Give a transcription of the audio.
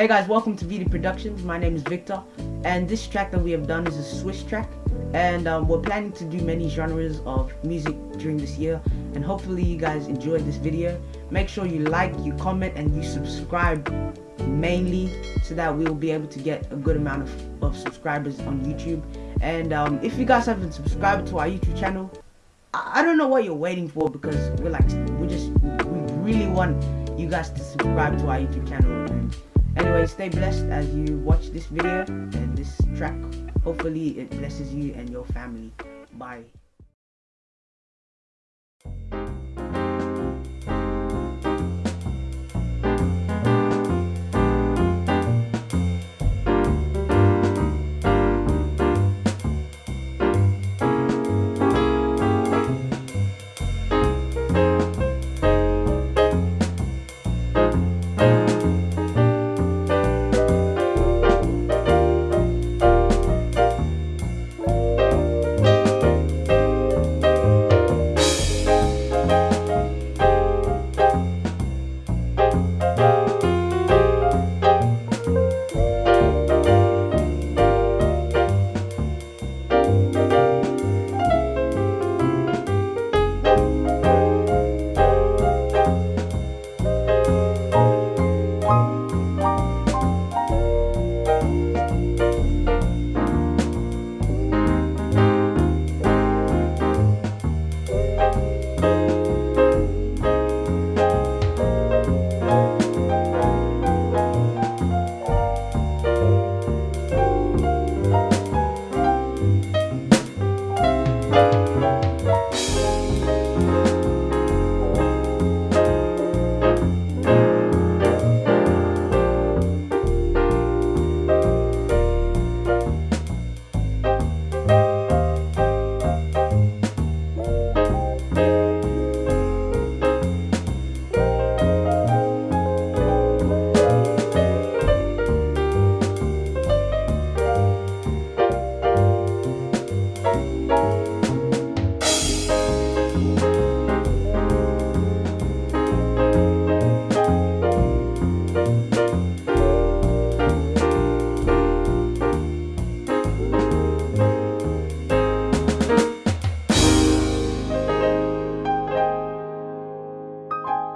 Hey guys, welcome to VD Productions. My name is Victor, and this track that we have done is a Swiss track. And um, we're planning to do many genres of music during this year, and hopefully you guys enjoyed this video. Make sure you like, you comment, and you subscribe mainly so that we will be able to get a good amount of, of subscribers on YouTube. And um, if you guys haven't subscribed to our YouTube channel, I, I don't know what you're waiting for because we're like, we just, we really want you guys to subscribe to our YouTube channel. And anyway, stay blessed as you watch this video and this track. Hopefully it blesses you and your family. Bye.